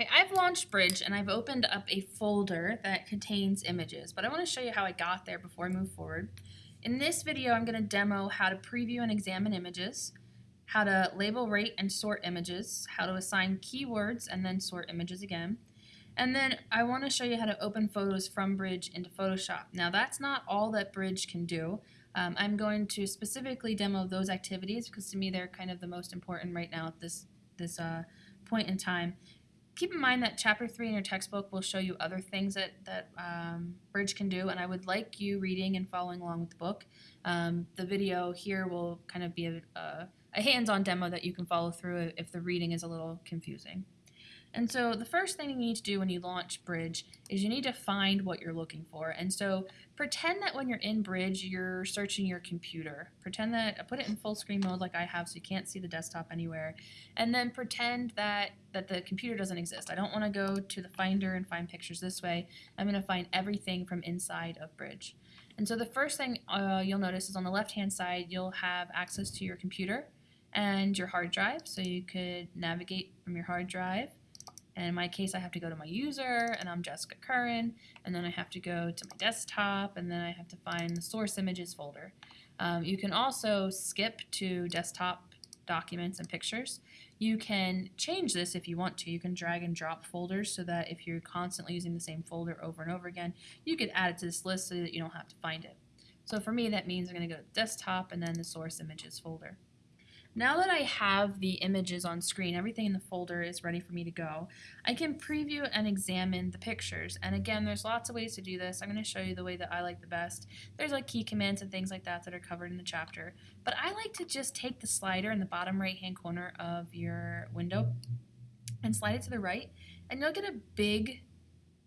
Okay, I've launched Bridge and I've opened up a folder that contains images, but I want to show you how I got there before I move forward. In this video, I'm going to demo how to preview and examine images, how to label, rate, and sort images, how to assign keywords and then sort images again, and then I want to show you how to open photos from Bridge into Photoshop. Now that's not all that Bridge can do. Um, I'm going to specifically demo those activities because to me they're kind of the most important right now at this, this uh, point in time keep in mind that chapter three in your textbook will show you other things that, that um, Bridge can do, and I would like you reading and following along with the book. Um, the video here will kind of be a, a, a hands-on demo that you can follow through if the reading is a little confusing. And so the first thing you need to do when you launch Bridge is you need to find what you're looking for. And so pretend that when you're in Bridge, you're searching your computer. Pretend that, I put it in full screen mode like I have so you can't see the desktop anywhere. And then pretend that, that the computer doesn't exist. I don't want to go to the Finder and find pictures this way. I'm going to find everything from inside of Bridge. And so the first thing uh, you'll notice is on the left-hand side, you'll have access to your computer and your hard drive. So you could navigate from your hard drive and in my case, I have to go to my user, and I'm Jessica Curran, and then I have to go to my desktop, and then I have to find the source images folder. Um, you can also skip to desktop documents and pictures. You can change this if you want to. You can drag and drop folders so that if you're constantly using the same folder over and over again, you could add it to this list so that you don't have to find it. So for me, that means I'm going to go to desktop and then the source images folder. Now that I have the images on screen, everything in the folder is ready for me to go, I can preview and examine the pictures. And again, there's lots of ways to do this. I'm going to show you the way that I like the best. There's like key commands and things like that that are covered in the chapter. But I like to just take the slider in the bottom right hand corner of your window and slide it to the right. And you'll get a big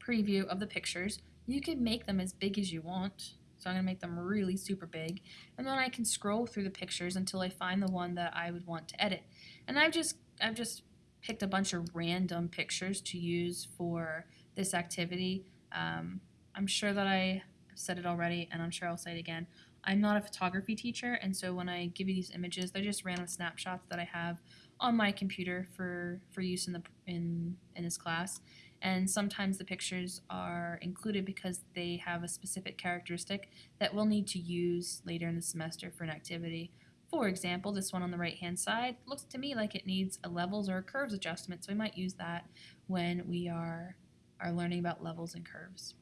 preview of the pictures. You can make them as big as you want. So I'm going to make them really super big. And then I can scroll through the pictures until I find the one that I would want to edit. And I've just, I've just picked a bunch of random pictures to use for this activity. Um, I'm sure that I said it already, and I'm sure I'll say it again. I'm not a photography teacher, and so when I give you these images, they're just random snapshots that I have on my computer for, for use in, the, in, in this class and sometimes the pictures are included because they have a specific characteristic that we'll need to use later in the semester for an activity. For example, this one on the right hand side looks to me like it needs a levels or a curves adjustment, so we might use that when we are, are learning about levels and curves.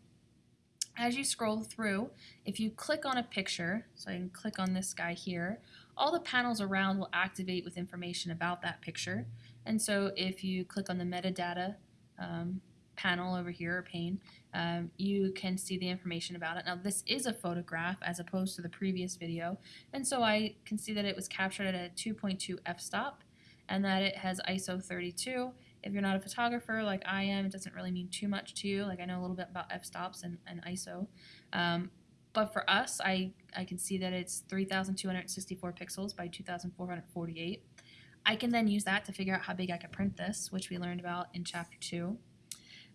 As you scroll through, if you click on a picture, so I can click on this guy here, all the panels around will activate with information about that picture. And so if you click on the metadata um, panel over here, or pane, um, you can see the information about it. Now this is a photograph as opposed to the previous video, and so I can see that it was captured at a 2.2 f-stop and that it has ISO 32. If you're not a photographer like I am, it doesn't really mean too much to you. Like I know a little bit about f-stops and, and ISO. Um, but for us, I, I can see that it's 3,264 pixels by 2,448. I can then use that to figure out how big I can print this, which we learned about in chapter 2.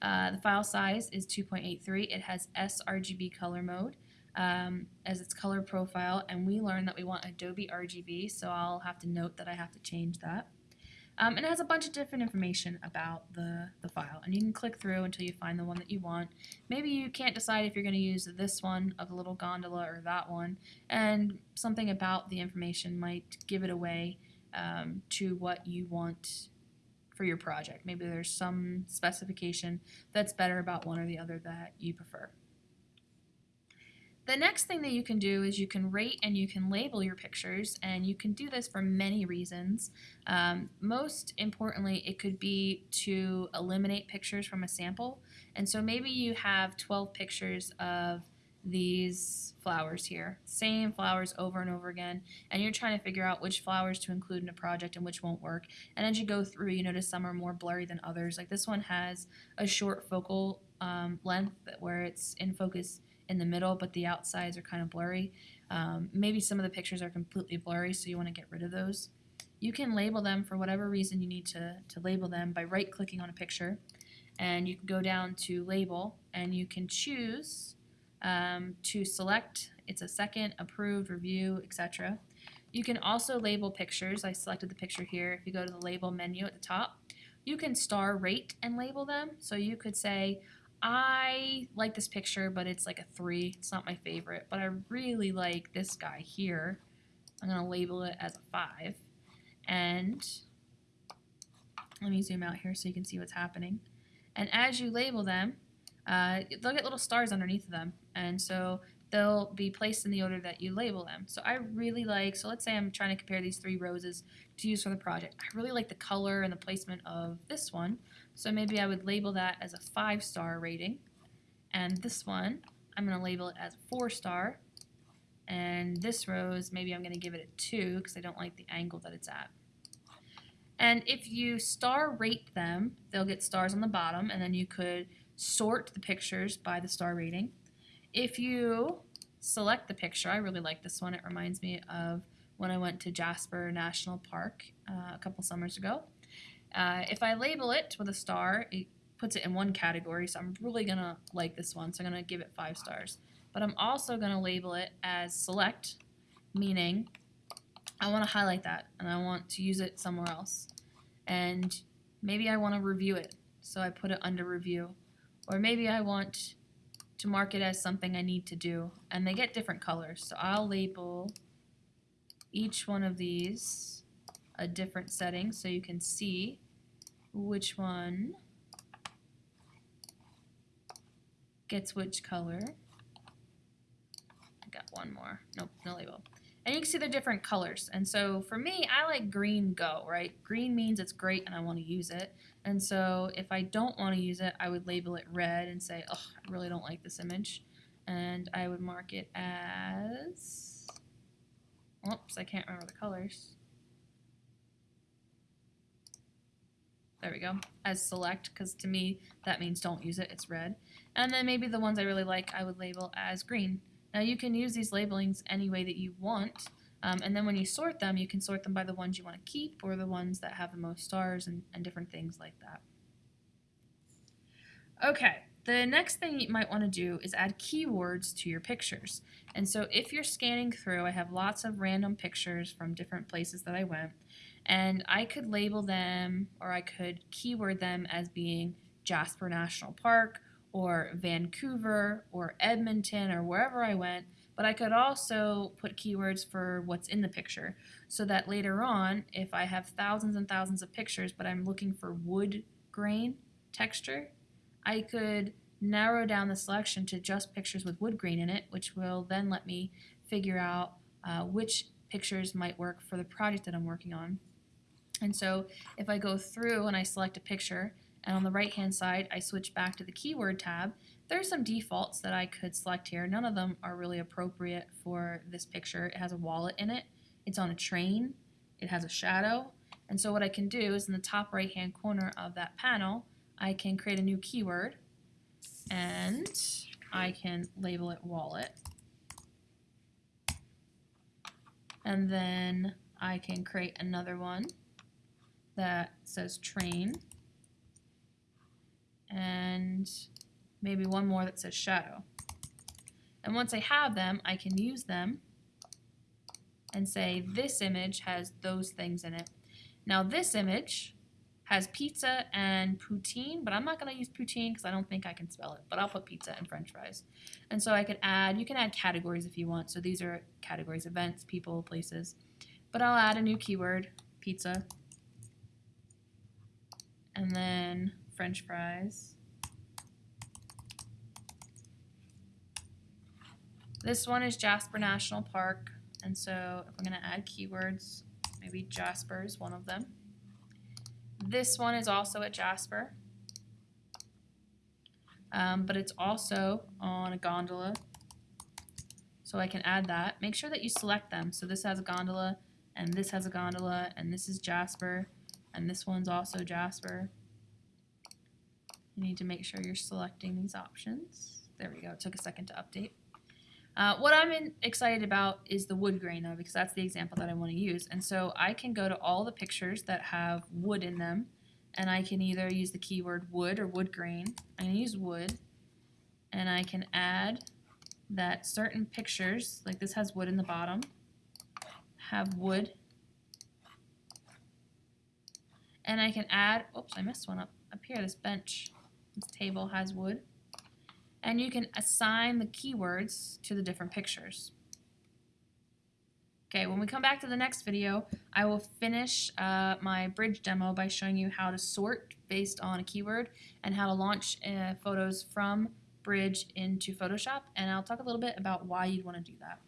Uh, the file size is 2.83. It has sRGB color mode um, as its color profile, and we learned that we want Adobe RGB, so I'll have to note that I have to change that. Um, and it has a bunch of different information about the, the file, and you can click through until you find the one that you want. Maybe you can't decide if you're going to use this one of the little gondola or that one, and something about the information might give it away um, to what you want for your project. Maybe there's some specification that's better about one or the other that you prefer. The next thing that you can do is you can rate and you can label your pictures, and you can do this for many reasons. Um, most importantly, it could be to eliminate pictures from a sample. And so maybe you have 12 pictures of these flowers here. Same flowers over and over again. And you're trying to figure out which flowers to include in a project and which won't work. And as you go through, you notice some are more blurry than others. Like this one has a short focal um, length where it's in focus in the middle, but the outsides are kind of blurry. Um, maybe some of the pictures are completely blurry, so you want to get rid of those. You can label them for whatever reason you need to, to label them by right-clicking on a picture. And you can go down to Label, and you can choose um, to select. It's a second, approved, review, etc. You can also label pictures. I selected the picture here. If you go to the label menu at the top, you can star rate and label them. So you could say, I like this picture, but it's like a three. It's not my favorite, but I really like this guy here. I'm gonna label it as a five. And let me zoom out here so you can see what's happening. And as you label them, uh, they'll get little stars underneath them. And so they'll be placed in the order that you label them. So I really like, so let's say I'm trying to compare these three roses to use for the project. I really like the color and the placement of this one. So maybe I would label that as a five star rating. And this one, I'm gonna label it as a four star. And this rose, maybe I'm gonna give it a two because I don't like the angle that it's at. And if you star rate them, they'll get stars on the bottom, and then you could sort the pictures by the star rating. If you select the picture, I really like this one. It reminds me of when I went to Jasper National Park uh, a couple summers ago. Uh, if I label it with a star, it puts it in one category, so I'm really going to like this one, so I'm going to give it five stars. But I'm also going to label it as select, meaning I want to highlight that and I want to use it somewhere else. And maybe I want to review it, so I put it under review. Or maybe I want to mark it as something I need to do, and they get different colors. So I'll label each one of these a different setting so you can see which one gets which color. I got one more. Nope, no label. And you can see the different colors. And so for me, I like green go, right? Green means it's great and I want to use it. And so if I don't want to use it, I would label it red and say, oh, I really don't like this image. And I would mark it as, oops, I can't remember the colors. There we go, as select, because to me that means don't use it, it's red. And then maybe the ones I really like I would label as green. Now you can use these labelings any way that you want, um, and then when you sort them, you can sort them by the ones you want to keep or the ones that have the most stars and, and different things like that. Okay, the next thing you might want to do is add keywords to your pictures. And so if you're scanning through, I have lots of random pictures from different places that I went, and I could label them or I could keyword them as being Jasper National Park or Vancouver or Edmonton or wherever I went, but I could also put keywords for what's in the picture so that later on, if I have thousands and thousands of pictures, but I'm looking for wood grain texture, I could narrow down the selection to just pictures with wood grain in it, which will then let me figure out uh, which pictures might work for the project that I'm working on. And so if I go through and I select a picture, and on the right hand side I switch back to the keyword tab. There's some defaults that I could select here. None of them are really appropriate for this picture. It has a wallet in it. It's on a train. It has a shadow. And so what I can do is in the top right hand corner of that panel, I can create a new keyword and I can label it wallet. And then I can create another one that says train and maybe one more that says shadow. And once I have them, I can use them and say this image has those things in it. Now this image has pizza and poutine, but I'm not going to use poutine because I don't think I can spell it, but I'll put pizza and french fries. And so I could add, you can add categories if you want. So these are categories, events, people, places. But I'll add a new keyword, pizza. And then french fries. This one is Jasper National Park, and so if I'm going to add keywords, maybe Jasper is one of them. This one is also at Jasper, um, but it's also on a gondola, so I can add that. Make sure that you select them. So this has a gondola, and this has a gondola, and this is Jasper, and this one's also Jasper. You need to make sure you're selecting these options. There we go. It took a second to update. Uh, what I'm in, excited about is the wood grain though, because that's the example that I want to use. And so I can go to all the pictures that have wood in them, and I can either use the keyword wood or wood grain. I'm going to use wood, and I can add that certain pictures, like this has wood in the bottom, have wood and I can add, oops, I missed one up, up here, this bench, this table has wood. And you can assign the keywords to the different pictures. Okay, when we come back to the next video, I will finish uh, my bridge demo by showing you how to sort based on a keyword and how to launch uh, photos from Bridge into Photoshop, and I'll talk a little bit about why you'd want to do that.